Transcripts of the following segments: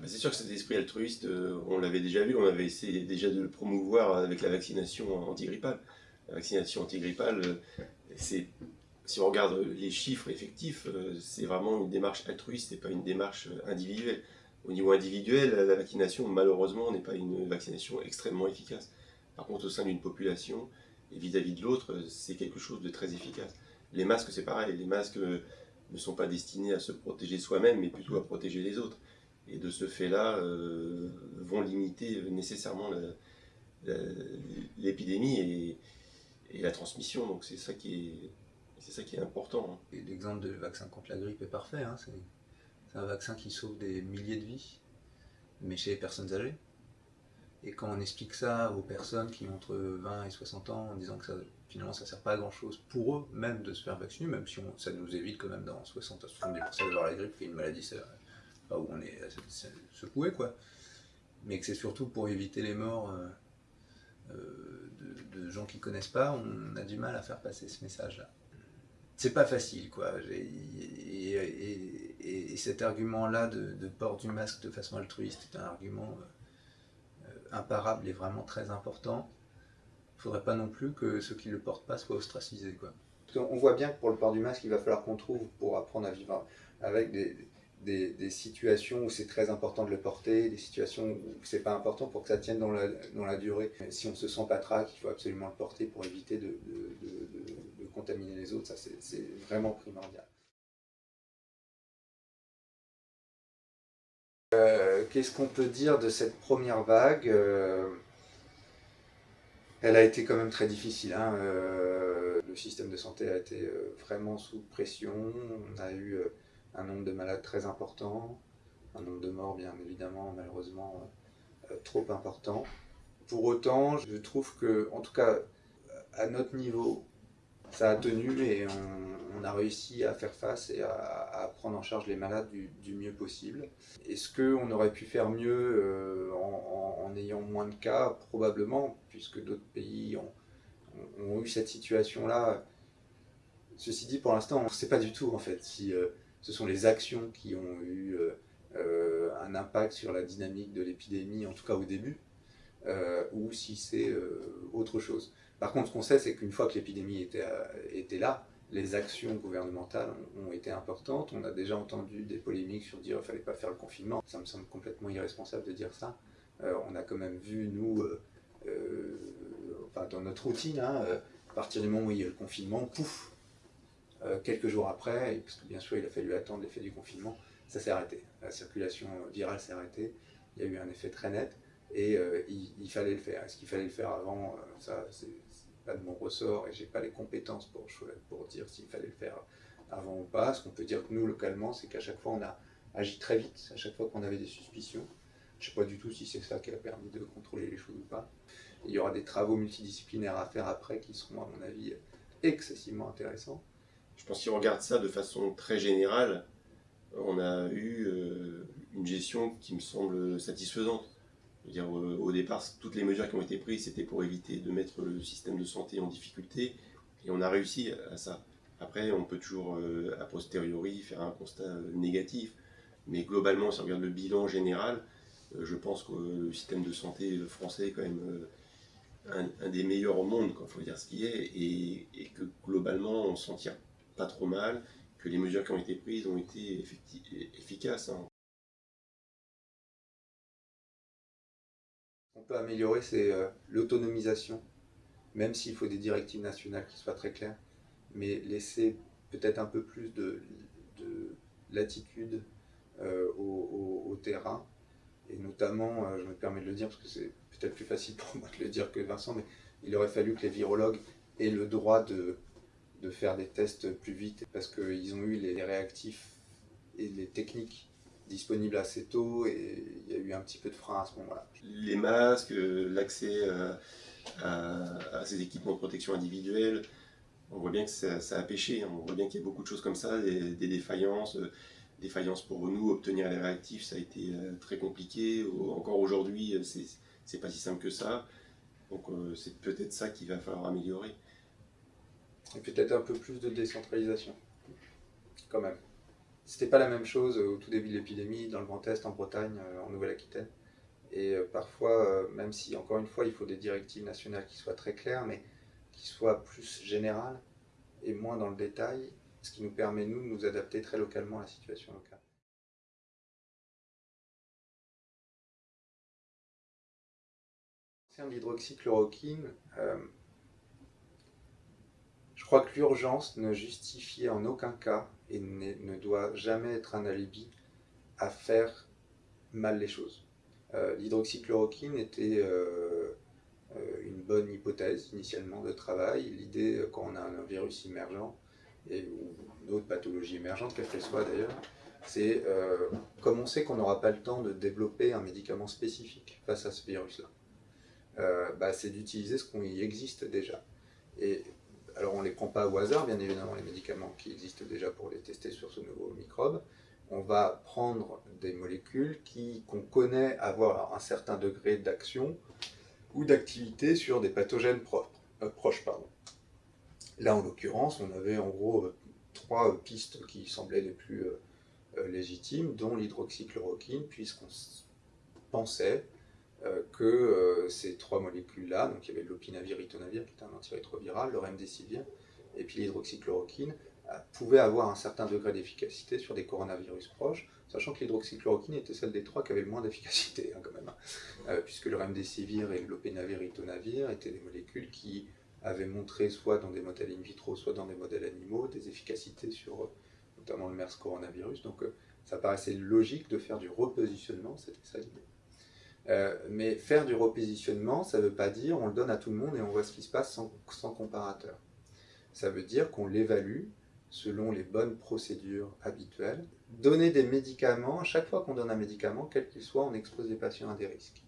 bah, C'est sûr que cet esprit altruiste, on l'avait déjà vu, on avait essayé déjà de le promouvoir avec la vaccination antigrippale. La vaccination antigrippale, c'est si on regarde les chiffres effectifs, c'est vraiment une démarche altruiste et pas une démarche individuelle. Au niveau individuel, la vaccination, malheureusement, n'est pas une vaccination extrêmement efficace. Par contre, au sein d'une population, et vis-à-vis de l'autre, c'est quelque chose de très efficace. Les masques, c'est pareil. Les masques ne sont pas destinés à se protéger soi-même, mais plutôt à protéger les autres. Et de ce fait-là, euh, vont limiter nécessairement l'épidémie et, la transmission. Donc c'est ça qui est, important. Hein. L'exemple de vaccin contre la grippe est parfait. Hein. C'est un vaccin qui sauve des milliers de vies, mais chez les personnes âgées. Et quand on explique ça aux personnes qui ont entre 20 et 60 ans, en disant que finalement ça ne sert pas à grand chose pour eux même de se faire vacciner, même si ça nous évite quand même dans 60 à 70% d'avoir la grippe, qui est une maladie où on est secoué, quoi. Mais que c'est surtout pour éviter les morts euh, euh, de, gens qui ne connaissent pas, on a du mal à faire passer ce message-là. C'est pas facile, quoi. Et, cet argument-là de, port du masque de façon altruiste est un argument... Euh, imparable et vraiment très important, il ne faudrait pas non plus que ceux qui ne le portent pas soient ostracisés. Quoi. On voit bien que pour le port du masque, il va falloir qu'on trouve, pour apprendre à vivre avec des, des, situations où c'est très important de le porter, des situations où c'est pas important pour que ça tienne dans la, dans la durée. Si on se sent pas traque, il faut absolument le porter pour éviter de contaminer les autres, ça c'est vraiment primordial. Euh, qu'est-ce qu'on peut dire de cette première vague? Euh, Elle a été quand même très difficile. Hein, euh, le système de santé a été vraiment sous pression. On a eu un nombre de malades très important, un nombre de morts bien évidemment malheureusement trop important. Pour autant, je trouve que, en tout cas, à notre niveau, ça a tenu et on, a réussi à faire face et à, prendre en charge les malades du, mieux possible. Est-ce qu'on aurait pu faire mieux euh, en, ayant moins de cas? Probablement, puisque d'autres pays ont, eu cette situation-là. Ceci dit, pour l'instant, on ne sait pas du tout en fait si euh, ce sont les actions qui ont eu euh, un impact sur la dynamique de l'épidémie, en tout cas au début, ou si c'est autre chose. Par contre, ce qu'on sait, c'est qu'une fois que l'épidémie était, euh, là, les actions gouvernementales ont, été importantes. On a déjà entendu des polémiques sur dire qu'il ne fallait pas faire le confinement. Ça me semble complètement irresponsable de dire ça. Euh, on a quand même vu, nous, euh, dans notre routine, hein, à partir du moment où il y a le confinement, pouf, quelques jours après, parce que bien sûr il a fallu attendre l'effet du confinement, ça s'est arrêté. La circulation virale s'est arrêtée. Il y a eu un effet très net et il, il, fallait le faire. Est-ce qu'il fallait le faire avant? Ça, c'est pas de mon ressort et j'ai pas les compétences pour, pour dire s'il fallait le faire avant ou pas. Ce qu'on peut dire que nous, localement, c'est qu'à chaque fois, on a agi très vite, à chaque fois qu'on avait des suspicions. Je sais pas du tout si c'est ça qui a permis de contrôler les choses ou pas. Il y aura des travaux multidisciplinaires à faire après qui seront, à mon avis, excessivement intéressants. Je pense si on regarde ça de façon très générale, on a eu euh, une gestion qui me semble satisfaisante. Dire, euh, au départ, toutes les mesures qui ont été prises, c'était pour éviter de mettre le système de santé en difficulté, et on a réussi à ça. Après, on peut toujours, euh, a posteriori, faire un constat négatif, mais globalement, si on regarde le bilan général, je pense que le système de santé français est quand même un, des meilleurs au monde, il faut dire ce qui est, et, que globalement, on s'en tire pas trop mal, que les mesures qui ont été prises ont été efficaces. Hein. On peut améliorer, c'est euh, l'autonomisation, même s'il faut des directives nationales qui soient très claires, mais laisser peut-être un peu plus de, latitude euh, au, terrain, et notamment, euh, je me permets de le dire parce que c'est peut-être plus facile pour moi de le dire que Vincent, mais il aurait fallu que les virologues aient le droit de, de faire des tests plus vite, parce qu'ils ont eu les réactifs et les techniques disponible assez tôt et il y a eu un petit peu de frein à ce moment-là. Les masques, euh, l'accès euh, à, ces équipements de protection individuelle, on voit bien que ça, a pêché, hein. on voit bien qu'il y a beaucoup de choses comme ça, des, défaillances, euh, défaillances pour nous, obtenir les réactifs, ça a été très compliqué, encore aujourd'hui, c'est pas si simple que ça, donc c'est peut-être ça qu'il va falloir améliorer. Et peut-être un peu plus de décentralisation, quand même C'était pas la même chose au tout début de l'épidémie dans le Grand Est, en Bretagne, euh, en Nouvelle-Aquitaine. Et euh, parfois, euh, même si encore une fois il faut des directives nationales qui soient très claires, mais qui soient plus générales et moins dans le détail, ce qui nous permet nous de nous adapter très localement à la situation locale. l'hydroxychloroquine, crois que l'urgence ne justifiait en aucun cas et ne doit jamais être un alibi à faire mal les choses. Euh, l'hydroxychloroquine était euh, euh, une bonne hypothèse initialement de travail. L'idée, quand on a un virus émergent, et, ou une autre pathologie émergente, quelle qu'elle soit d'ailleurs, c'est comme on sait qu'on n'aura pas le temps de développer un médicament spécifique face à ce virus-là, bah, c'est d'utiliser ce qui existe déjà. Et alors on ne les prend pas au hasard, bien évidemment, les médicaments qui existent déjà pour les tester sur ce nouveau microbe. On va prendre des molécules qu'on connaît avoir un certain degré d'action ou d'activité sur des pathogènes euh, proches. Pardon. Là, en l'occurrence, on avait en gros euh, trois pistes qui semblaient les plus euh, légitimes, dont l'hydroxychloroquine, puisqu'on pensait euh, que euh, ces trois molécules-là, donc il y avait l'opinavir, ritonavir, qui est un antirétroviral, le remdesivir, et puis l'hydroxychloroquine, euh, pouvaient avoir un certain degré d'efficacité sur des coronavirus proches, sachant que l'hydroxychloroquine était celle des trois qui avait moins d'efficacité, hein, quand même, hein. puisque le remdesivir et l'opinavir, ritonavir étaient des molécules qui avaient montré, soit dans des modèles in vitro, soit dans des modèles animaux, des efficacités sur notamment le MERS coronavirus, donc ça paraissait logique de faire du repositionnement, c'était ça l'idée. Euh, mais faire du repositionnement, ça ne veut pas dire on le donne à tout le monde et on voit ce qui se passe sans, comparateur. Ça veut dire qu'on l'évalue selon les bonnes procédures habituelles. Donner des médicaments, à chaque fois qu'on donne un médicament, quel qu'il soit, on expose les patients à des risques.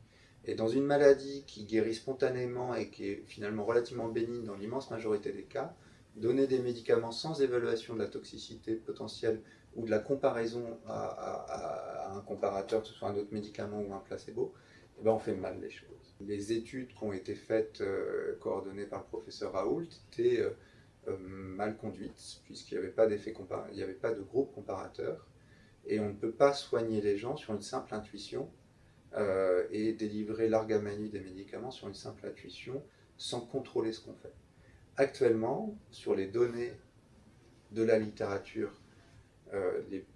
Et dans une maladie qui guérit spontanément et qui est finalement relativement bénigne dans l'immense majorité des cas, donner des médicaments sans évaluation de la toxicité potentielle ou de la comparaison à, un comparateur, que ce soit un autre médicament ou un placebo, eh ben on fait mal les choses. Les études qui ont été faites, euh, coordonnées par le professeur Raoult, étaient euh, euh, mal conduites, puisqu'il n'y avait, pas il avait pas de groupe comparateur, et on ne peut pas soigner les gens sur une simple intuition, et délivrer l'argamanie des médicaments sur une simple intuition, sans contrôler ce qu'on fait. Actuellement, sur les données de la littérature euh, les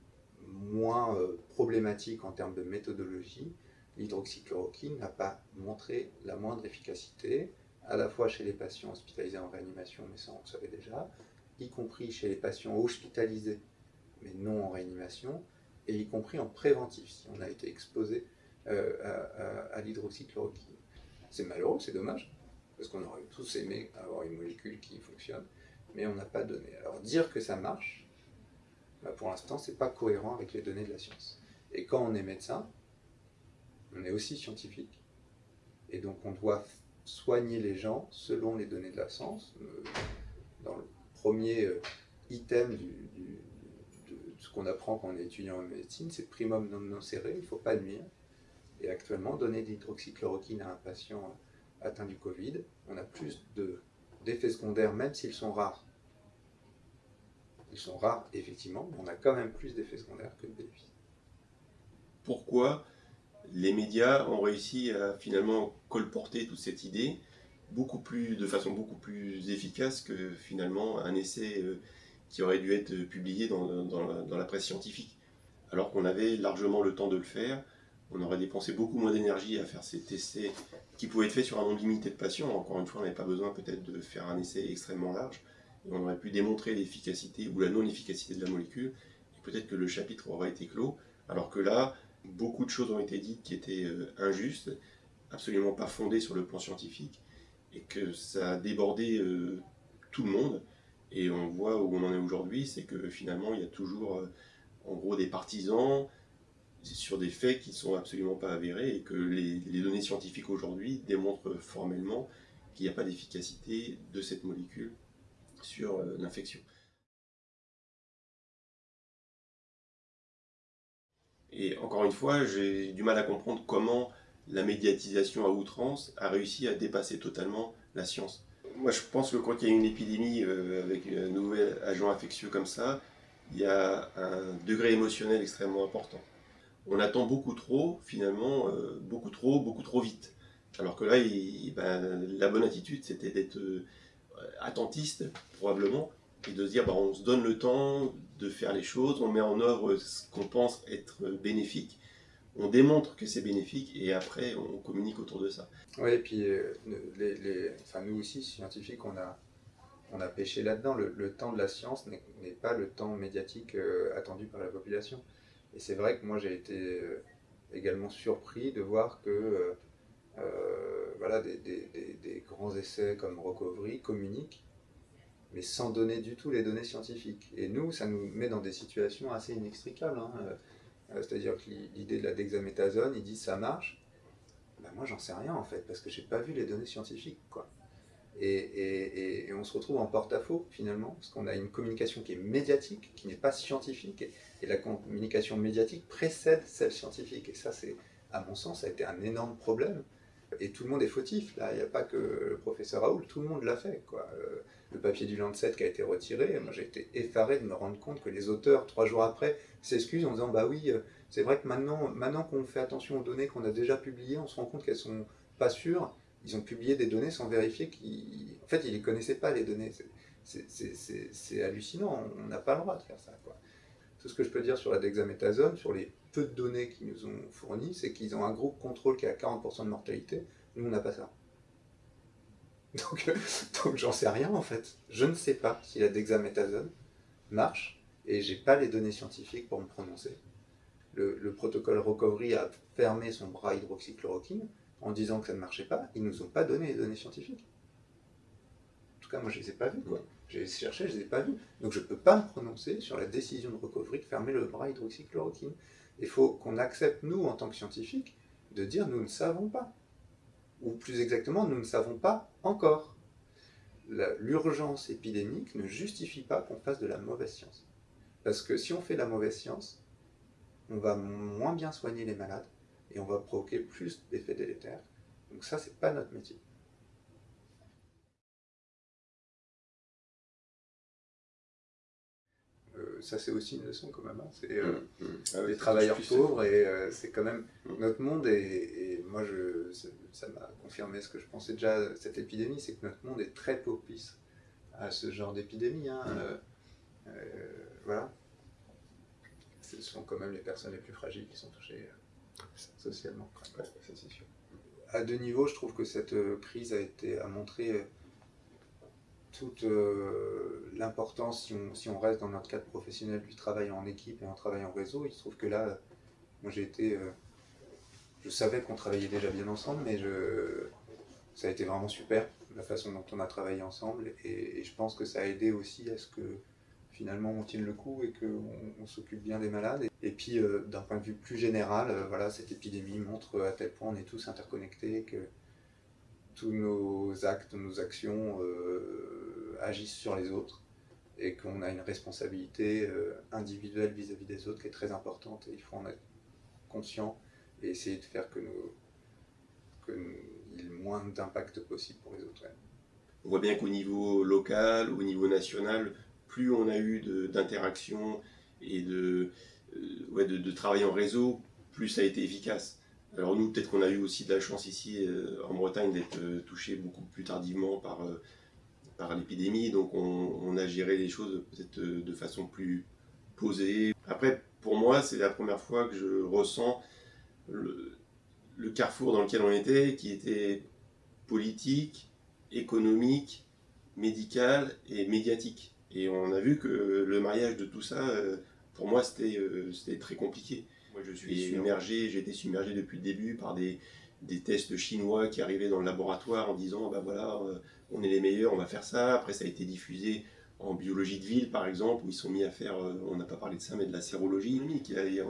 moins euh, problématiques en termes de méthodologie, l'hydroxychloroquine n'a pas montré la moindre efficacité, à la fois chez les patients hospitalisés en réanimation, mais ça on le savait déjà, y compris chez les patients hospitalisés, mais non en réanimation, et y compris en préventif, si on a été exposé euh, à, à l'hydroxychloroquine. C'est malheureux, c'est dommage, parce qu'on aurait tous aimé avoir une molécule qui fonctionne, mais on n'a pas donné. Alors dire que ça marche, bah, pour l'instant, ce n'est pas cohérent avec les données de la science. Et quand on est médecin, on est aussi scientifique. Et donc on doit soigner les gens selon les données de la science. Euh, dans le premier euh, item de ce qu'on apprend quand on est étudiant en médecine, c'est primum non nocere, il ne faut pas nuire. Et actuellement, donner de l'hydroxychloroquine à un patient atteint du Covid, on a plus d'effets secondaires, même s'ils sont rares, ils sont rares, effectivement, mais on a quand même plus d'effets secondaires que de bénéfices. Pourquoi les médias ont réussi à finalement colporter toute cette idée beaucoup plus, de façon beaucoup plus efficace que finalement un essai euh, qui aurait dû être publié dans, la, presse scientifique? Alors qu'on avait largement le temps de le faire, on aurait dépensé beaucoup moins d'énergie à faire cet essai qui pouvait être fait sur un nombre limité de patients. Encore une fois, on n'avait pas besoin peut-être de faire un essai extrêmement large. On aurait pu démontrer l'efficacité ou la non-efficacité de la molécule, et peut-être que le chapitre aurait été clos, alors que là, beaucoup de choses ont été dites qui étaient euh, injustes, absolument pas fondées sur le plan scientifique, et que ça a débordé euh, tout le monde, et on voit où on en est aujourd'hui, c'est que finalement il y a toujours euh, en gros des partisans sur des faits qui ne sont absolument pas avérés, et que les données scientifiques aujourd'hui démontrent formellement qu'il n'y a pas d'efficacité de cette molécule sur euh, l'infection. Et encore une fois, j'ai du mal à comprendre comment la médiatisation à outrance a réussi à dépasser totalement la science. Moi, je pense que quand il y a une épidémie euh, avec un nouvel agent infectieux comme ça, il y a un degré émotionnel extrêmement important. On attend beaucoup trop, finalement, euh, beaucoup trop, beaucoup trop vite. Alors que là, ben, la bonne attitude, c'était d'être euh, attentiste, probablement, et de se dire, ben, on se donne le temps de faire les choses, on met en œuvre ce qu'on pense être bénéfique, on démontre que c'est bénéfique, et après, on communique autour de ça. Oui, et puis, euh, les, enfin, nous aussi, scientifiques, on a, on a pêché là-dedans. Le, temps de la science n'est pas le temps médiatique attendu par la population. Et c'est vrai que moi j'ai été euh, également surpris de voir que euh, voilà, des, grands essais comme Recovery communiquent, mais sans donner du tout les données scientifiques. Et nous, ça nous met dans des situations assez inextricables. Hein. C'est-à-dire que l'idée de la dexaméthasone, ils disent ça marche. Ben moi, j'en sais rien en fait, parce que j'ai pas vu les données scientifiques. Quoi. Et, on se retrouve en porte-à-faux finalement, parce qu'on a une communication qui est médiatique, qui n'est pas scientifique, et, la communication médiatique précède celle scientifique. Et ça, à mon sens, a été un énorme problème. Et tout le monde est fautif, là, il n'y a pas que le professeur Raoul, tout le monde l'a fait. Euh, le papier du Lancet qui a été retiré, moi j'ai été effaré de me rendre compte que les auteurs, trois jours après, s'excusent en disant Bah oui, euh, c'est vrai que maintenant, maintenant qu'on fait attention aux données qu'on a déjà publiées, on se rend compte qu'elles sont pas sûres, ils ont publié des données sans vérifier qu'ils... En fait, ils ne connaissaient pas, les données. C'est hallucinant, on n'a pas le droit de faire ça. Quoi. Ce que je peux dire sur la dexaméthasone, sur les peu de données qu'ils nous ont fournies, c'est qu'ils ont un groupe contrôle qui a 40% de mortalité. Nous, on n'a pas ça. Donc, donc j'en sais rien en fait. Je ne sais pas si la dexaméthasone marche et j'ai pas les données scientifiques pour me prononcer. Le, le, protocole Recovery a fermé son bras hydroxychloroquine en disant que ça ne marchait pas, ils nous ont pas donné les données scientifiques. En tout cas, moi, je ne les ai pas vues. J'ai cherché, je ne les ai pas vues. Donc, je ne peux pas me prononcer sur la décision de recovery de fermer le bras hydroxychloroquine. Il faut qu'on accepte, nous, en tant que scientifiques, de dire nous ne savons pas. Ou plus exactement, nous ne savons pas encore. L'urgence épidémique ne justifie pas qu'on fasse de la mauvaise science. Parce que si on fait de la mauvaise science, on va moins bien soigner les malades, et on va provoquer plus d'effets délétères. Donc ça, c'est pas notre métier. Ça, c'est aussi une leçon quand même. Hein. C'est euh, mmh, mmh. Ah des travailleurs pauvres et euh, c'est quand même mmh. notre monde. Et, moi, je, ça m'a confirmé ce que je pensais déjà cette épidémie, c'est que notre monde est très propice à ce genre d'épidémie. Hein. voilà. Ce sont quand même les personnes les plus fragiles qui sont touchées socialement. À deux niveaux, je trouve que cette euh, crise a, été, a montré euh, toute euh, l'importance, si on, reste dans notre cadre professionnel, du travail en équipe et en travail en réseau. Il se trouve que là, moi j'ai été... je savais qu'on travaillait déjà bien ensemble, mais ça a été vraiment super, la façon dont on a travaillé ensemble. Et, je pense que ça a aidé aussi à ce que finalement on tienne le coup et qu'on s'occupe bien des malades. Et, puis euh, d'un point de vue plus général, euh, voilà, cette épidémie montre à tel point on est tous interconnectés, que tous nos actes, nos actions euh, agissent sur les autres et qu'on a une responsabilité individuelle vis-à-vis des autres qui est très importante et il faut en être conscient et essayer de faire que nous, que le moins d'impact possible pour les autres. On voit bien qu'au niveau local, au niveau national, plus on a eu d'interactions et de, euh, de, travail en réseau, plus ça a été efficace. Alors nous, peut-être qu'on a eu aussi de la chance ici euh, en Bretagne d'être euh, touché beaucoup plus tardivement par, par l'épidémie, donc on, a géré les choses peut-être de façon plus posée. Après, pour moi, c'est la première fois que je ressens le, le carrefour dans lequel on était, qui était politique, économique, médical et médiatique. Et on a vu que le mariage de tout ça, euh, pour moi, euh, c'était très compliqué. Moi, je suis submergé, j'ai été submergé depuis le début par des, des, tests chinois qui arrivaient dans le laboratoire en disant, bah voilà, euh, on est les meilleurs, on va faire ça. Après, ça a été diffusé en biologie de ville, par exemple, où ils sont mis à faire, on n'a pas parlé de ça, mais de la sérologie.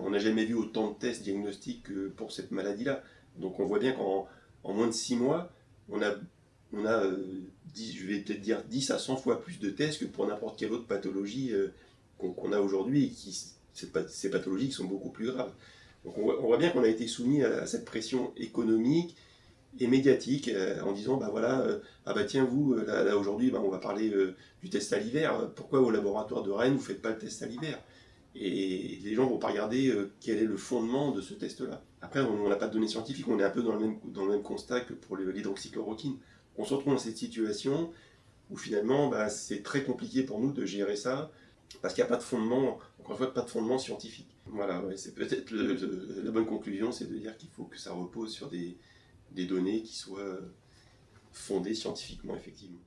On n'a jamais vu autant de tests diagnostiques pour cette maladie-là. Donc on voit bien qu'en moins de six mois, on a on a, euh, je vais peut-être dire 10 à 100 fois plus de tests que pour n'importe quelle autre pathologie euh, qu'on a aujourd'hui, et qui, ces pathologies sont beaucoup plus graves. Donc on voit, bien qu'on a été soumis à, cette pression économique et médiatique euh, en disant bah voilà euh, ah bah tiens vous euh, là, aujourd'hui bah, on va parler du test à l'hiver. Pourquoi au laboratoire de Rennes vous faites pas le test à l'hiver? Et les gens vont pas regarder quel est le fondement de ce test là après on n'a pas de données scientifiques. On est un peu dans le même dans le même constat que pour l'hydroxychloroquine. On se retrouve dans cette situation où finalement bah, c'est très compliqué pour nous de gérer ça parce qu'il n'y a pas de fondement encore une fois pas de fondement scientifique voilà c'est peut-être la bonne conclusion c'est de dire qu'il faut que ça repose sur des des données qui soient fondées scientifiquement, effectivement.